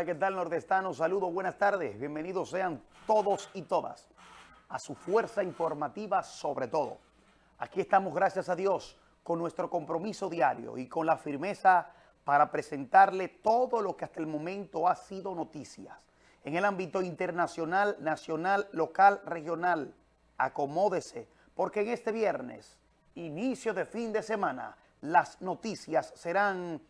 Hola, ¿qué tal nordestano? Saludos, buenas tardes. Bienvenidos sean todos y todas a su fuerza informativa sobre todo. Aquí estamos, gracias a Dios, con nuestro compromiso diario y con la firmeza para presentarle todo lo que hasta el momento ha sido noticias. En el ámbito internacional, nacional, local, regional, acomódese, porque en este viernes, inicio de fin de semana, las noticias serán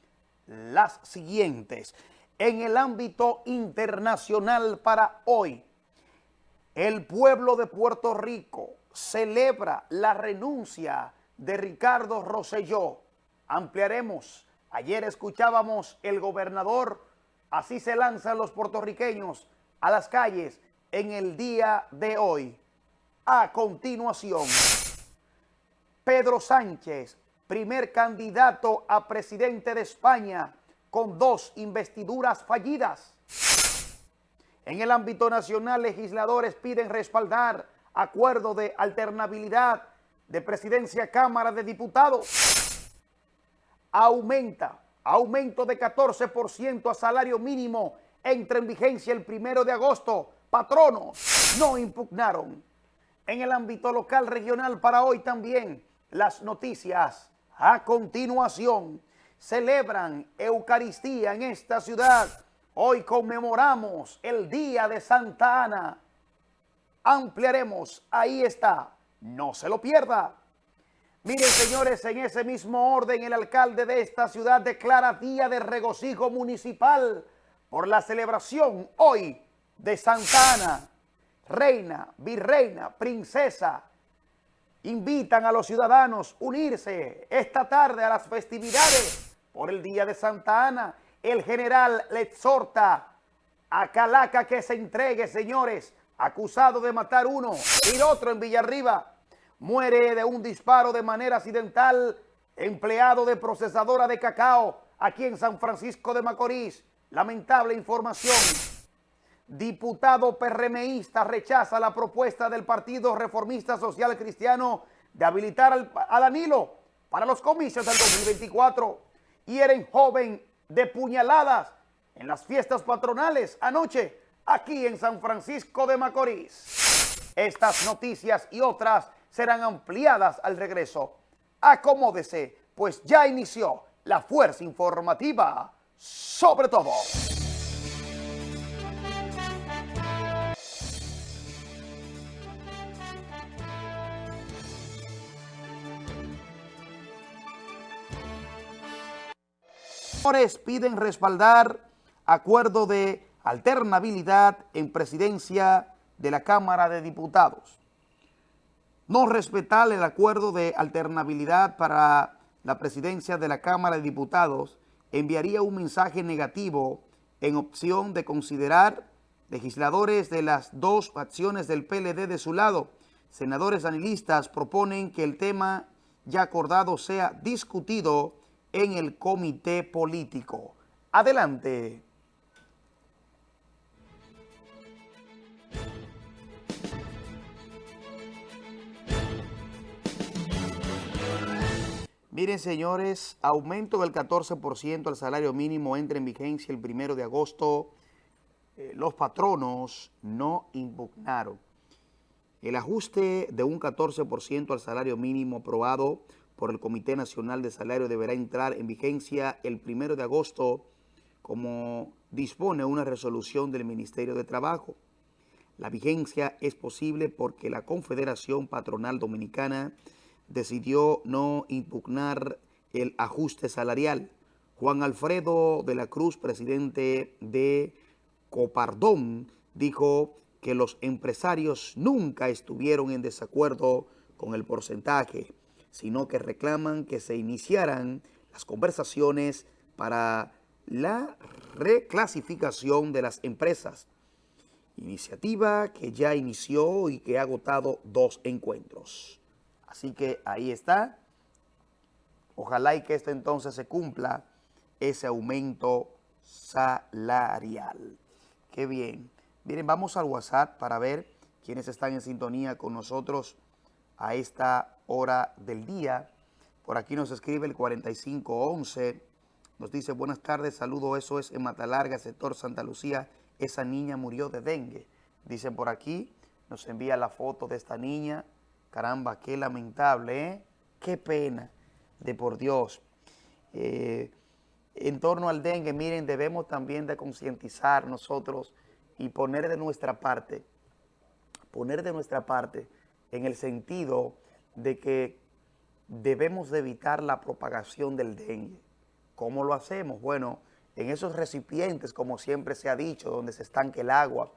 las siguientes en el ámbito internacional para hoy. El pueblo de Puerto Rico celebra la renuncia de Ricardo Rosselló. Ampliaremos. Ayer escuchábamos el gobernador, así se lanzan los puertorriqueños a las calles en el día de hoy. A continuación, Pedro Sánchez, primer candidato a presidente de España, con dos investiduras fallidas. En el ámbito nacional, legisladores piden respaldar acuerdo de alternabilidad de presidencia Cámara de Diputados. Aumenta, aumento de 14% a salario mínimo, entra en vigencia el primero de agosto. Patronos no impugnaron. En el ámbito local regional para hoy también, las noticias a continuación celebran Eucaristía en esta ciudad. Hoy conmemoramos el Día de Santa Ana. Ampliaremos, ahí está, no se lo pierda. Miren, señores, en ese mismo orden, el alcalde de esta ciudad declara día de regocijo municipal por la celebración hoy de Santa Ana. Reina, virreina, princesa, invitan a los ciudadanos a unirse esta tarde a las festividades por el día de Santa Ana. El general le exhorta a Calaca que se entregue, señores, acusado de matar uno y otro en Villarriba. Muere de un disparo de manera accidental empleado de procesadora de cacao aquí en San Francisco de Macorís. Lamentable información. Diputado PRMista rechaza la propuesta del Partido Reformista Social Cristiano de habilitar a Danilo para los comicios del 2024 hieren joven de puñaladas en las fiestas patronales anoche aquí en San Francisco de Macorís. Estas noticias y otras serán ampliadas al regreso. Acomódese, pues ya inició la fuerza informativa sobre todo. Piden respaldar acuerdo de alternabilidad en presidencia de la Cámara de Diputados. No respetar el acuerdo de alternabilidad para la presidencia de la Cámara de Diputados enviaría un mensaje negativo en opción de considerar legisladores de las dos facciones del PLD de su lado. Senadores anilistas proponen que el tema ya acordado sea discutido en el comité político. Adelante. Miren, señores, aumento del 14% al salario mínimo entra en vigencia el primero de agosto. Eh, los patronos no impugnaron. El ajuste de un 14% al salario mínimo aprobado por el Comité Nacional de Salario deberá entrar en vigencia el primero de agosto como dispone una resolución del Ministerio de Trabajo. La vigencia es posible porque la Confederación Patronal Dominicana decidió no impugnar el ajuste salarial. Juan Alfredo de la Cruz, presidente de Copardón, dijo que los empresarios nunca estuvieron en desacuerdo con el porcentaje sino que reclaman que se iniciaran las conversaciones para la reclasificación de las empresas. Iniciativa que ya inició y que ha agotado dos encuentros. Así que ahí está. Ojalá y que esto entonces se cumpla ese aumento salarial. Qué bien. Miren, vamos al WhatsApp para ver quiénes están en sintonía con nosotros a esta hora del día. Por aquí nos escribe el 4511, Nos dice, buenas tardes, saludo, eso es en Matalarga, sector Santa Lucía. Esa niña murió de dengue. Dicen por aquí, nos envía la foto de esta niña. Caramba, qué lamentable, ¿eh? Qué pena, de por Dios. Eh, en torno al dengue, miren, debemos también de concientizar nosotros y poner de nuestra parte, poner de nuestra parte en el sentido de que debemos de evitar la propagación del dengue. ¿Cómo lo hacemos? Bueno, en esos recipientes, como siempre se ha dicho, donde se estanque el agua,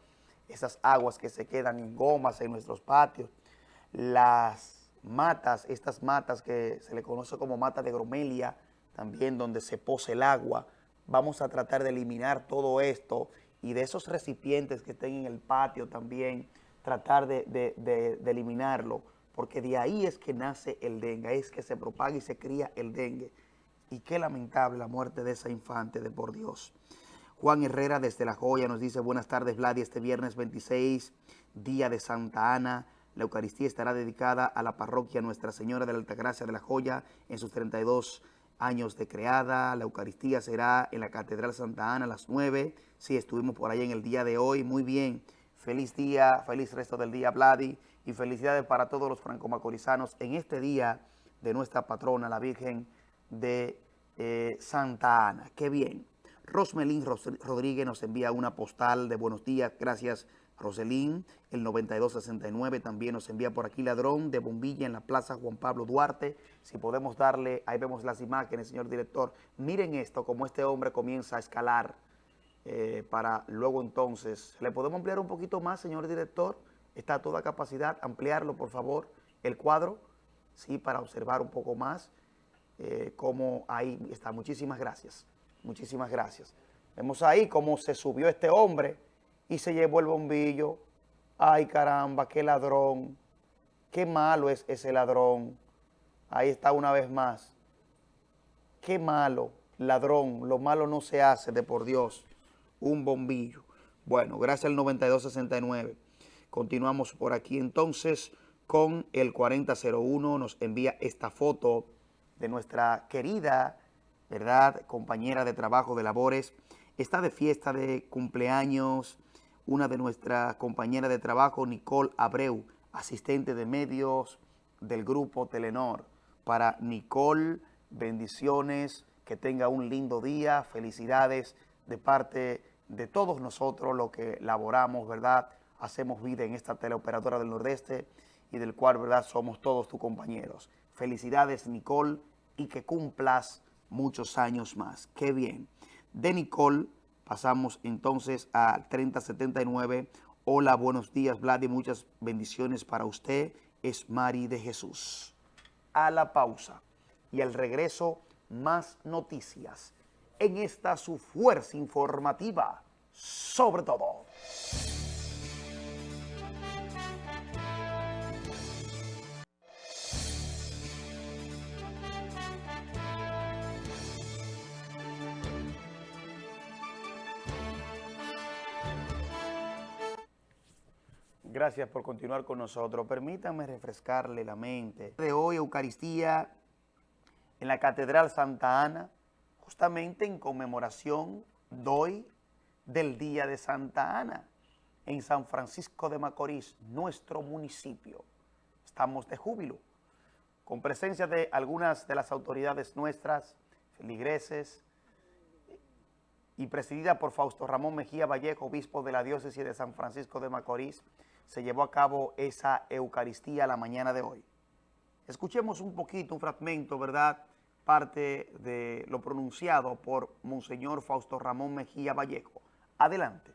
esas aguas que se quedan en gomas en nuestros patios, las matas, estas matas que se le conoce como mata de gromelia, también donde se pose el agua, vamos a tratar de eliminar todo esto y de esos recipientes que estén en el patio también, tratar de, eliminarlo, porque de ahí es que nace el dengue, es que se propaga y se cría el dengue. Y qué lamentable la muerte de esa infante, de por Dios. Juan Herrera desde La Joya nos dice, buenas tardes Vladi, este viernes 26, día de Santa Ana, la Eucaristía estará dedicada a la parroquia Nuestra Señora de la Altagracia de La Joya en sus 32 años de creada. La Eucaristía será en la Catedral Santa Ana a las 9. Sí, estuvimos por ahí en el día de hoy. Muy bien. Feliz día, feliz resto del día, Vladi. Y felicidades para todos los franco-macorizanos en este día de nuestra patrona, la Virgen de eh, Santa Ana. Qué bien. Rosmelín Rodríguez nos envía una postal de buenos días. Gracias, Roselín. El 9269 también nos envía por aquí ladrón de bombilla en la Plaza Juan Pablo Duarte. Si podemos darle, ahí vemos las imágenes, señor director. Miren esto, como este hombre comienza a escalar eh, para luego entonces. ¿Le podemos ampliar un poquito más, señor director? Está a toda capacidad. Ampliarlo, por favor, el cuadro, sí, para observar un poco más eh, cómo ahí está. Muchísimas gracias. Muchísimas gracias. Vemos ahí cómo se subió este hombre y se llevó el bombillo. Ay, caramba, qué ladrón. Qué malo es ese ladrón. Ahí está una vez más. Qué malo, ladrón. Lo malo no se hace de por Dios. Un bombillo. Bueno, gracias al 9269. Continuamos por aquí entonces con el 4001. Nos envía esta foto de nuestra querida, ¿verdad?, compañera de trabajo de labores. Está de fiesta de cumpleaños una de nuestras compañeras de trabajo, Nicole Abreu, asistente de medios del grupo Telenor. Para Nicole, bendiciones, que tenga un lindo día, felicidades de parte de todos nosotros, lo que laboramos, ¿verdad? Hacemos vida en esta teleoperadora del Nordeste y del cual, ¿verdad? Somos todos tus compañeros. Felicidades, Nicole, y que cumplas muchos años más. ¡Qué bien! De Nicole Pasamos entonces a 3079. Hola, buenos días, Vlad, y muchas bendiciones para usted. Es Mari de Jesús. A la pausa y al regreso, más noticias en esta su fuerza informativa, sobre todo. Gracias por continuar con nosotros. Permítanme refrescarle la mente. De hoy, Eucaristía en la Catedral Santa Ana, justamente en conmemoración doy del Día de Santa Ana, en San Francisco de Macorís, nuestro municipio. Estamos de júbilo, con presencia de algunas de las autoridades nuestras, feligreses, y presidida por Fausto Ramón Mejía Vallejo, obispo de la diócesis de San Francisco de Macorís, se llevó a cabo esa Eucaristía la mañana de hoy. Escuchemos un poquito, un fragmento, ¿verdad?, parte de lo pronunciado por Monseñor Fausto Ramón Mejía Vallejo. Adelante.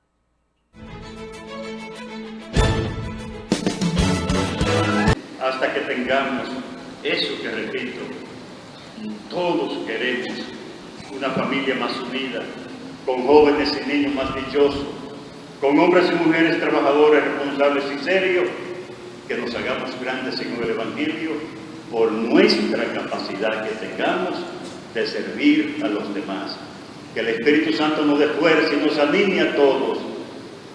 Hasta que tengamos eso que repito, todos queremos una familia más unida, con jóvenes y niños más dichosos, con hombres y mujeres trabajadores, responsables y serios, que nos hagamos grandes en el Evangelio por nuestra capacidad que tengamos de servir a los demás. Que el Espíritu Santo nos dé fuerza y nos anime a todos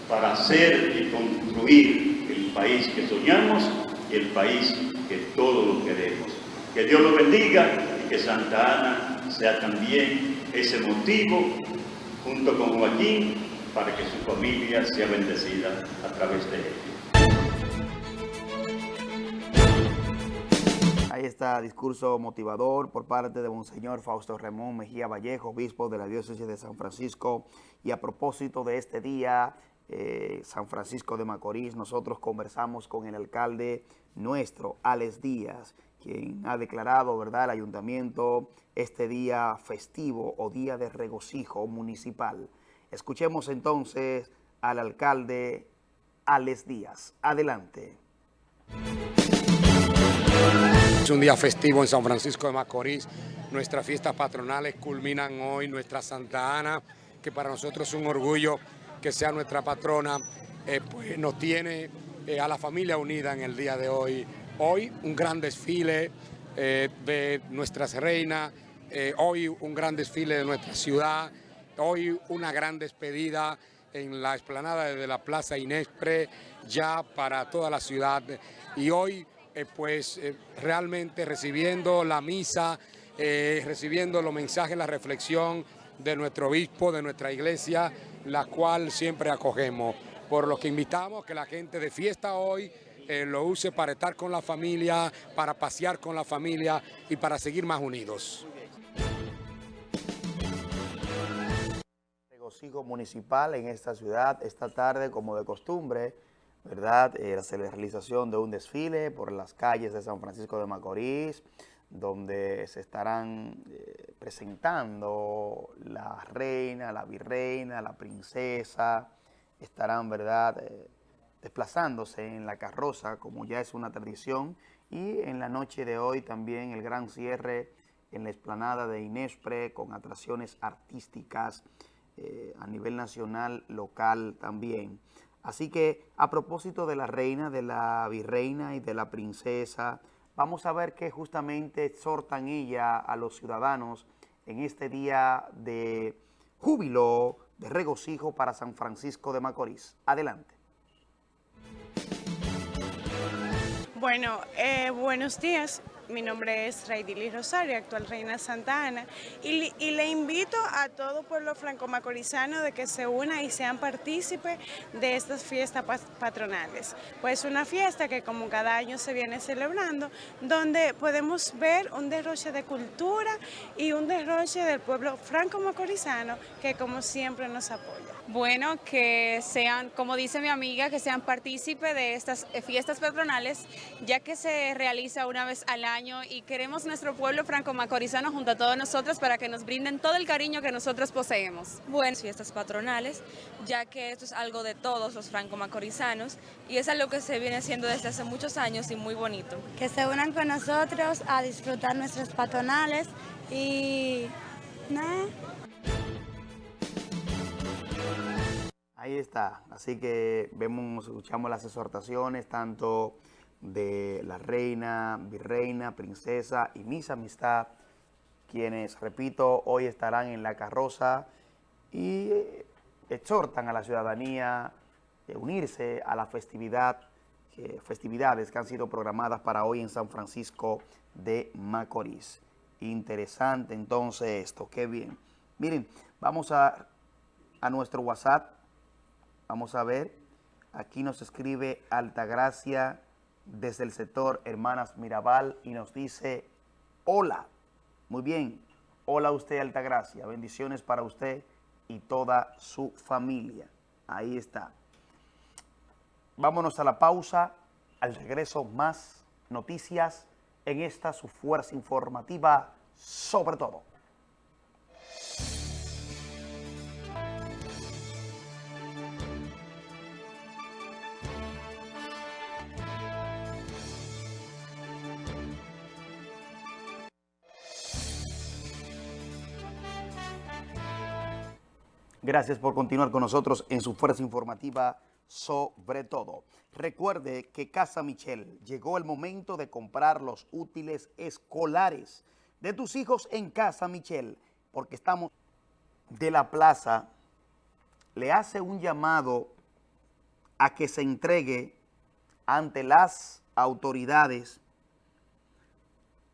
para hacer y construir el país que soñamos y el país que todos lo queremos. Que Dios lo bendiga y que Santa Ana sea también ese motivo junto con Joaquín para que su familia sea bendecida a través de él. Está discurso motivador por parte de Monseñor Fausto Ramón Mejía Vallejo, obispo de la diócesis de San Francisco. Y a propósito de este día, eh, San Francisco de Macorís, nosotros conversamos con el alcalde nuestro, Alex Díaz, quien ha declarado, ¿verdad?, el ayuntamiento este día festivo o día de regocijo municipal. Escuchemos entonces al alcalde Alex Díaz. Adelante. Es un día festivo en San Francisco de Macorís. Nuestras fiestas patronales culminan hoy, nuestra Santa Ana, que para nosotros es un orgullo que sea nuestra patrona, eh, pues nos tiene eh, a la familia unida en el día de hoy. Hoy un gran desfile eh, de nuestras reinas, hoy un gran desfile de nuestra ciudad, hoy una gran despedida en la explanada de la Plaza Inespre, ya para toda la ciudad. Y hoy eh, pues eh, realmente recibiendo la misa, eh, recibiendo los mensajes, la reflexión de nuestro obispo, de nuestra iglesia, la cual siempre acogemos. Por lo que invitamos que la gente de fiesta hoy lo use para estar con la familia, para pasear con la familia y para seguir más unidos. Regocijo municipal en esta ciudad esta tarde como de costumbre ¿verdad? Eh, la realización de un desfile por las calles de San Francisco de Macorís, donde se estarán eh, presentando la reina, la virreina, la princesa, estarán, ¿verdad?, eh, desplazándose en la carroza, como ya es una tradición, y en la noche de hoy también el gran cierre en la explanada de Inespre, con atracciones artísticas a nivel nacional, local también. Así que a propósito de la reina, de la virreina y de la princesa, vamos a ver qué justamente exhortan ella a los ciudadanos en este día de júbilo, de regocijo para San Francisco de Macorís. Adelante. Bueno, eh, buenos días. Mi nombre es Raidili Rosario, actual Reina Santa Ana, y, le invito a todo pueblo franco-macorizano de que se una y sean partícipes de estas fiestas patronales. Pues una fiesta que como cada año se viene celebrando, donde podemos ver un derroche de cultura y un derroche del pueblo franco-macorizano que como siempre nos apoya. Bueno, que sean, como dice mi amiga, que sean partícipes de estas fiestas patronales, ya que se realiza una vez al año y queremos nuestro pueblo franco-macorizano junto a todos nosotros para que nos brinden todo el cariño que nosotros poseemos. Buenas fiestas patronales, ya que esto es algo de todos los franco-macorizanos y es algo que se viene haciendo desde hace muchos años y muy bonito. Que se unan con nosotros a disfrutar nuestras patronales y... nada. Ahí está, así que vemos, escuchamos las exhortaciones tanto de la reina, virreina, princesa y mis amistad, quienes, repito, hoy estarán en la carroza y exhortan a la ciudadanía a unirse a la festividad, festividades que han sido programadas para hoy en San Francisco de Macorís. Interesante entonces esto, qué bien. Miren, vamos a, a nuestro WhatsApp Vamos a ver, aquí nos escribe Altagracia desde el sector Hermanas Mirabal y nos dice, hola, muy bien, hola usted Altagracia, bendiciones para usted y toda su familia. Ahí está. Vámonos a la pausa, al regreso más noticias en esta su fuerza informativa sobre todo. Gracias por continuar con nosotros en su fuerza informativa sobre todo. Recuerde que Casa Michel llegó el momento de comprar los útiles escolares de tus hijos en Casa Michel, porque estamos de la plaza, le hace un llamado a que se entregue ante las autoridades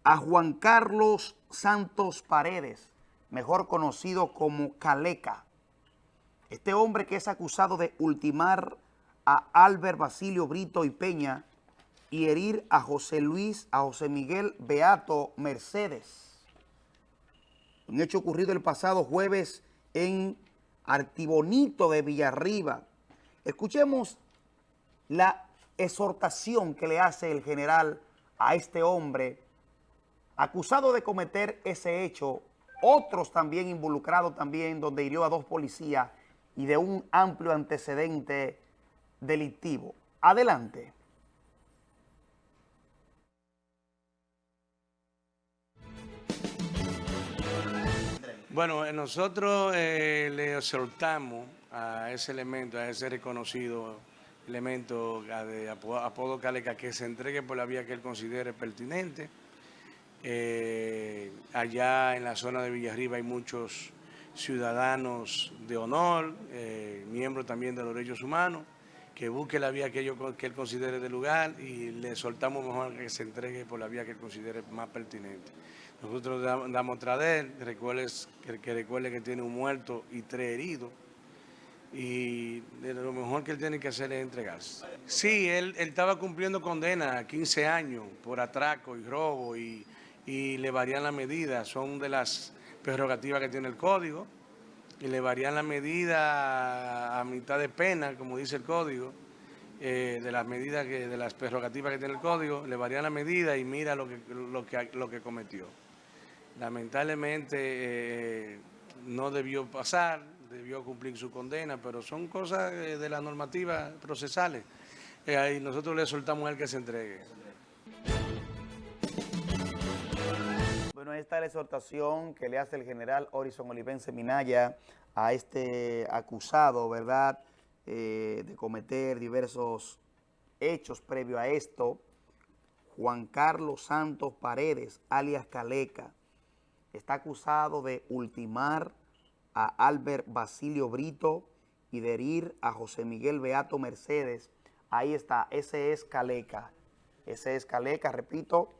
a Juan Carlos Santos Paredes, mejor conocido como Caleca. Este hombre que es acusado de ultimar a Albert Basilio Brito y Peña y herir a José Luis, a José Miguel Beato Mercedes. Un hecho ocurrido el pasado jueves en Artibonito de Villarriba. Escuchemos la exhortación que le hace el general a este hombre acusado de cometer ese hecho, otros también involucrados también, donde hirió a dos policías y de un amplio antecedente delictivo. Adelante. Bueno, eh, nosotros eh, le exhortamos a ese elemento, a ese reconocido elemento de apodo, Caleca que se entregue por la vía que él considere pertinente. Eh, allá en la zona de Villarriba hay muchos ciudadanos de honor, miembros también de los derechos humanos, que busque la vía que, que él considere de lugar y le soltamos mejor que se entregue por la vía que él considere más pertinente. Nosotros damos otra de él, que, recuerde que tiene un muerto y tres heridos. Y lo mejor que él tiene que hacer es entregarse. Sí, él, estaba cumpliendo condena, 15 años, por atraco y robo, y, le varían la medida. Son de las prerrogativas que tiene el código, y le varían la medida a mitad de pena, como dice el código, eh, de las medidas, que, de las prerrogativas que tiene el código, le varían la medida y mira lo que, lo que, lo que cometió lamentablemente eh, no debió pasar, debió cumplir su condena, pero son cosas eh, de las normativas procesales. Y nosotros le soltamos a él que se entregue. Bueno, esta es la exhortación que le hace el general Orison Olivense Minaya a este acusado, ¿verdad?, de cometer diversos hechos previo a esto. Juan Carlos Santos Paredes, alias Caleca, está acusado de ultimar a Albert Basilio Brito y de herir a José Miguel Beato Mercedes. Ahí está, ese es Caleca. Ese es Caleca, repito,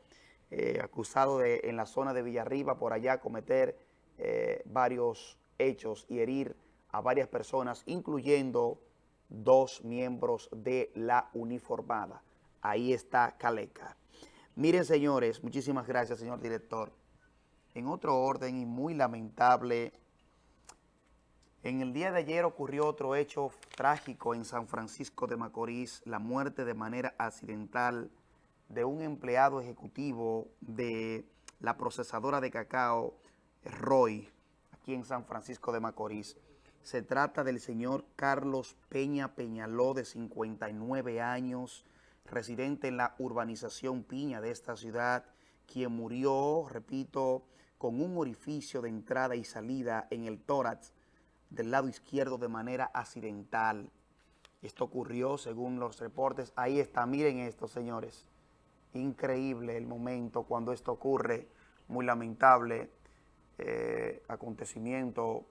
eh, acusado de en la zona de Villarriba por allá cometer eh, varios hechos y herir a varias personas, incluyendo dos miembros de la uniformada. Ahí está Caleca. Miren, señores, muchísimas gracias, señor director. En otro orden y muy lamentable, en el día de ayer ocurrió otro hecho trágico en San Francisco de Macorís, la muerte de manera accidental de un empleado ejecutivo de la procesadora de cacao, Roy, aquí en San Francisco de Macorís. Se trata del señor Carlos Peña Peñaló, de 59 años, residente en la urbanización Piña de esta ciudad, quien murió, repito, con un orificio de entrada y salida en el tórax del lado izquierdo de manera accidental. Esto ocurrió según los reportes. Ahí está, miren esto, señores. Increíble el momento cuando esto ocurre. Muy lamentable eh, acontecimiento.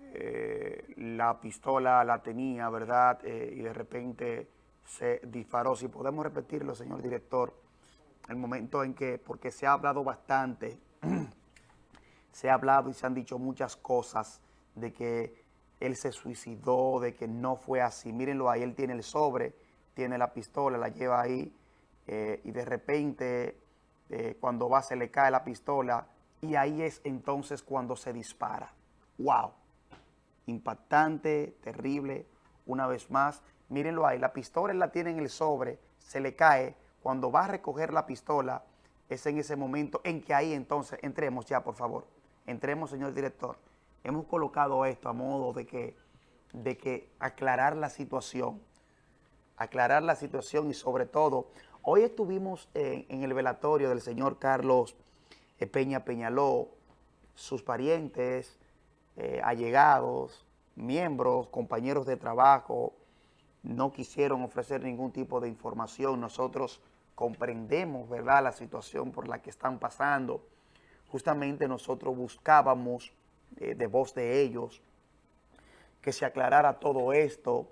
Eh, la pistola la tenía, ¿verdad? Eh, y de repente se disparó. Si podemos repetirlo, señor director, el momento en que, porque se ha hablado bastante se ha hablado y se han dicho muchas cosas de que él se suicidó, de que no fue así. Mírenlo ahí, él tiene el sobre, tiene la pistola, la lleva ahí eh, y de repente eh, cuando va se le cae la pistola y ahí es entonces cuando se dispara. ¡Wow! Impactante, terrible, una vez más. Mírenlo ahí, la pistola la tiene en el sobre, se le cae. Cuando va a recoger la pistola, es en ese momento en que ahí entonces entremos ya, por favor. Entremos, señor director. Hemos colocado esto a modo de que, de que aclarar la situación, aclarar la situación y sobre todo, hoy estuvimos en, el velatorio del señor Carlos eh, Peña Peñaló, sus parientes, eh, allegados, miembros, compañeros de trabajo, no quisieron ofrecer ningún tipo de información. Nosotros comprendemos, ¿verdad?, la situación por la que están pasando. Justamente nosotros buscábamos eh, de voz de ellos que se aclarara todo esto,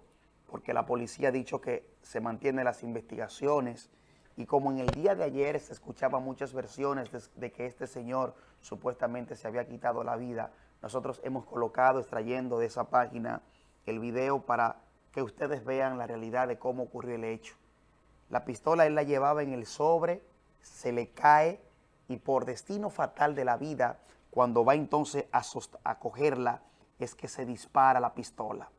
porque la policía ha dicho que se mantienen las investigaciones Y como en el día de ayer se escuchaban muchas versiones de, que este señor supuestamente se había quitado la vida, nosotros hemos colocado, extrayendo de esa página, el video para que ustedes vean la realidad de cómo ocurrió el hecho. La pistola él la llevaba en el sobre, se le cae y por destino fatal de la vida, cuando va entonces a, a cogerla, es que se dispara la pistola.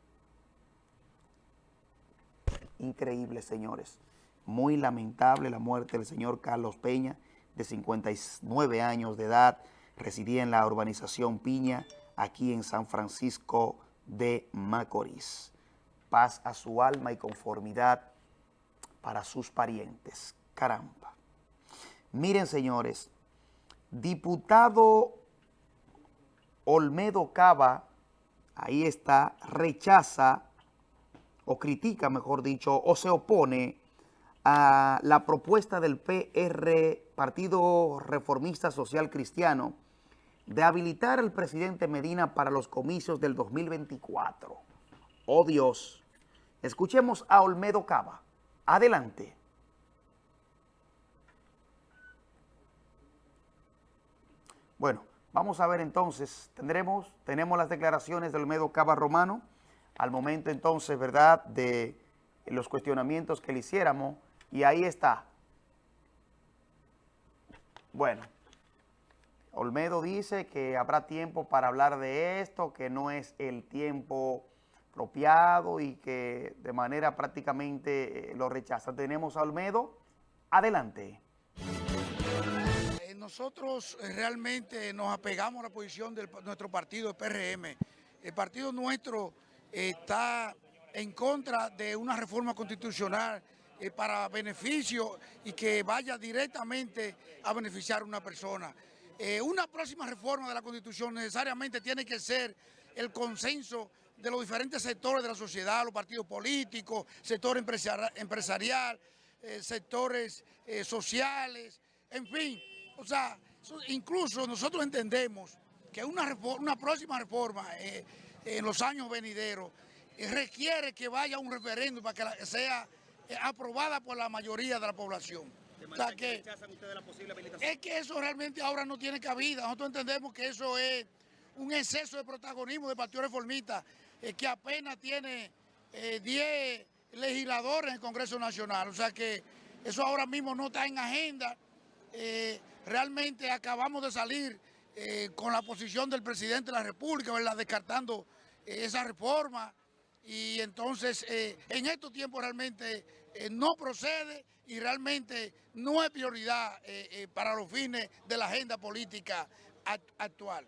Increíble, señores. Muy lamentable la muerte del señor Carlos Peña, de 59 años de edad, residía en la urbanización Piña, aquí en San Francisco de Macorís. Paz a su alma y conformidad para sus parientes. Caramba. Miren, señores, diputado Olmedo Cava, ahí está, rechaza o critica, mejor dicho, o se opone a la propuesta del PR, Partido Reformista Social Cristiano, de habilitar al presidente Medina para los comicios del 2024. Oh Dios, escuchemos a Olmedo Cava. Adelante. Bueno, vamos a ver entonces, tendremos, tenemos las declaraciones de Olmedo Cava Romano, al momento entonces, ¿verdad?, de los cuestionamientos que le hiciéramos, y ahí está. Bueno, Olmedo dice que habrá tiempo para hablar de esto, que no es el tiempo apropiado y que de manera prácticamente eh, lo rechaza. Tenemos a Olmedo. Adelante. Eh, nosotros eh, realmente nos apegamos a la posición de nuestro partido, el PRM. El partido nuestro está en contra de una reforma constitucional eh, para beneficio y que vaya directamente a beneficiar a una persona. Eh, una próxima reforma de la Constitución necesariamente tiene que ser el consenso de los diferentes sectores de la sociedad, los partidos políticos, sector empresarial, eh, sectores sociales, en fin. O sea, incluso nosotros entendemos que una, una próxima reforma en los años venideros requiere que vaya un referéndum para que sea eh, aprobada por la mayoría de la población. que, es que eso realmente ahora no tiene cabida. Nosotros entendemos que eso es un exceso de protagonismo del Partido Reformista, eh, que apenas tiene 10 eh, legisladores en el Congreso Nacional. O sea que eso ahora mismo no está en agenda. realmente acabamos de salir con la posición del presidente de la República, ¿verdad? descartando esa reforma y entonces eh, en estos tiempos realmente eh, no procede y realmente no es prioridad eh, para los fines de la agenda política actual.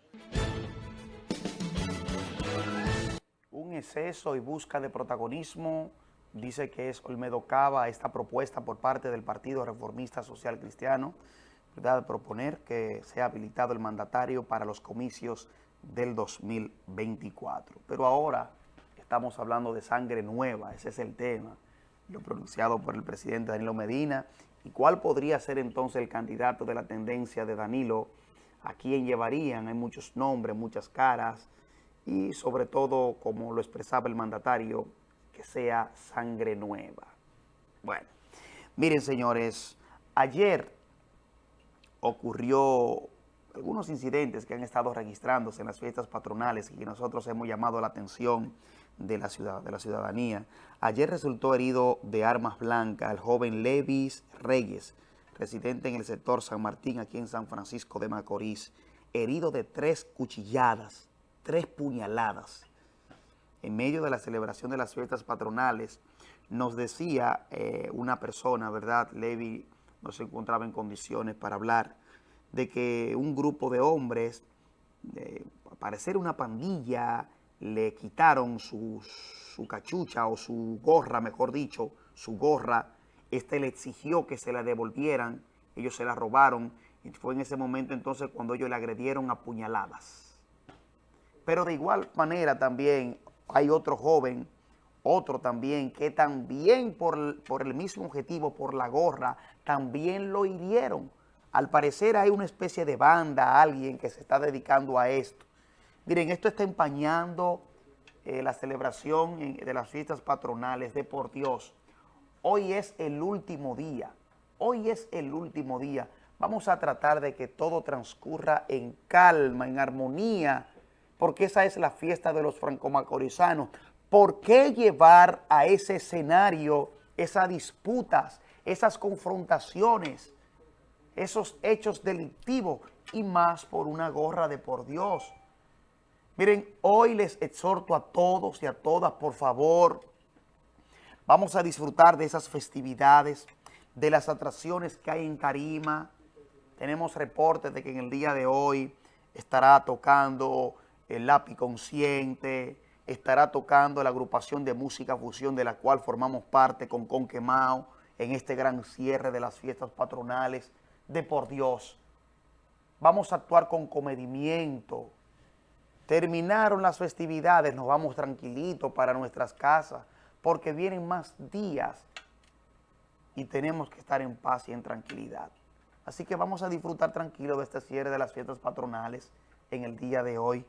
Un exceso y busca de protagonismo, dice que es Olmedo Cava esta propuesta por parte del Partido Reformista Social Cristiano, ¿verdad? proponer que sea habilitado el mandatario para los comicios del 2024. Pero ahora estamos hablando de sangre nueva, ese es el tema, lo pronunciado por el presidente Danilo Medina, y cuál podría ser entonces el candidato de la tendencia de Danilo, a quién llevarían, hay muchos nombres, muchas caras, y sobre todo, como lo expresaba el mandatario, que sea sangre nueva. Bueno, miren señores, ayer ocurrió algunos incidentes que han estado registrándose en las fiestas patronales y que nosotros hemos llamado la atención de la, ciudad, de la ciudadanía. Ayer resultó herido de armas blancas el joven Levis Reyes, residente en el sector San Martín, aquí en San Francisco de Macorís, herido de tres cuchilladas, tres puñaladas. En medio de la celebración de las fiestas patronales, nos decía eh, una persona, ¿verdad? Levi no se encontraba en condiciones para hablar, de que un grupo de hombres, de parecer una pandilla, le quitaron su, cachucha o su gorra, mejor dicho, su gorra. Este le exigió que se la devolvieran, ellos se la robaron y fue en ese momento entonces cuando ellos le agredieron a puñaladas. Pero de igual manera también hay otro joven, otro también, que también por, por el mismo objetivo, por la gorra, también lo hirieron. Al parecer hay una especie de banda, alguien que se está dedicando a esto. Miren, esto está empañando eh, la celebración de las fiestas patronales de por Dios. Hoy es el último día Hoy es el último día. Vamos a tratar de que todo transcurra en calma, en armonía, porque esa es la fiesta de los franco-macorizanos. ¿Por qué llevar a ese escenario esas disputas, esas confrontaciones, esos hechos delictivos y más por una gorra de por Dios? Miren, hoy les exhorto a todos y a todas, por favor, vamos a disfrutar de esas festividades, de las atracciones que hay en Tarima. Tenemos reportes de que en el día de hoy estará tocando el lápiz consciente, estará tocando la agrupación de música fusión de la cual formamos parte con Conquemao en este gran cierre de las fiestas patronales de por Dios. Vamos a actuar con comedimiento, Terminaron las festividades, nos vamos tranquilitos para nuestras casas, porque vienen más días y tenemos que estar en paz y en tranquilidad. Así que vamos a disfrutar tranquilo de este cierre de las fiestas patronales en el día de hoy.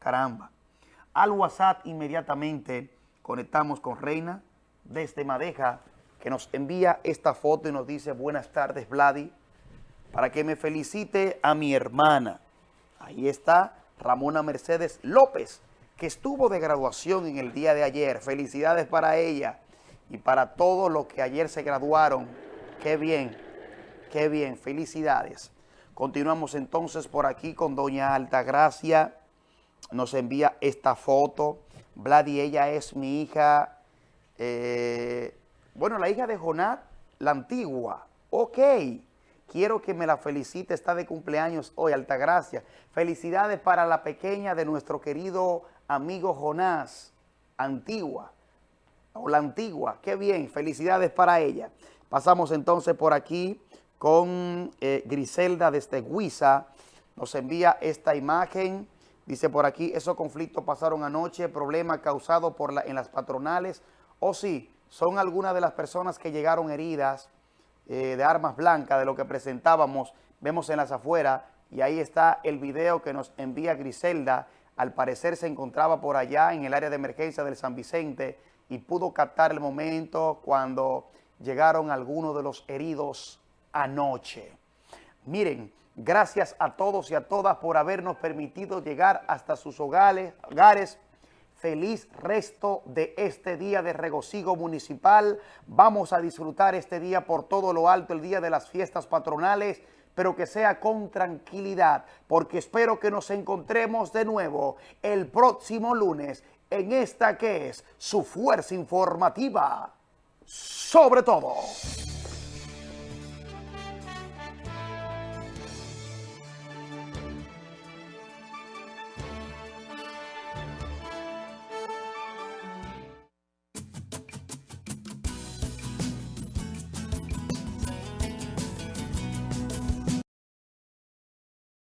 Caramba. Al WhatsApp inmediatamente conectamos con Reina desde Madeja, que nos envía esta foto y nos dice, buenas tardes, Vladi, para que me felicite a mi hermana. Ahí está Ramona Mercedes López, que estuvo de graduación en el día de ayer. Felicidades para ella y para todos los que ayer se graduaron. Qué bien, qué bien, felicidades. Continuamos entonces por aquí con doña Altagracia. Nos envía esta foto. Vladi, ella es mi hija, eh, bueno, la hija de Jonat, la antigua. Ok. Quiero que me la felicite, está de cumpleaños hoy, Altagracia. Felicidades para la pequeña de nuestro querido amigo Jonás, Antigua, o la Antigua, qué bien, felicidades para ella. Pasamos entonces por aquí con eh, Griselda desde Huiza, nos envía esta imagen, dice por aquí, esos conflictos pasaron anoche, problema causado por la, en las patronales, o sí, son algunas de las personas que llegaron heridas, eh, de armas blancas, de lo que presentábamos, vemos en las afueras, y ahí está el video que nos envía Griselda, al parecer se encontraba por allá en el área de emergencia del San Vicente y pudo captar el momento cuando llegaron algunos de los heridos anoche. Miren, gracias a todos y a todas por habernos permitido llegar hasta sus hogares, hogares feliz resto de este día de regocijo municipal. Vamos a disfrutar este día por todo lo alto, el día de las fiestas patronales, pero que sea con tranquilidad, porque espero que nos encontremos de nuevo el próximo lunes en esta que es su fuerza informativa sobre todo.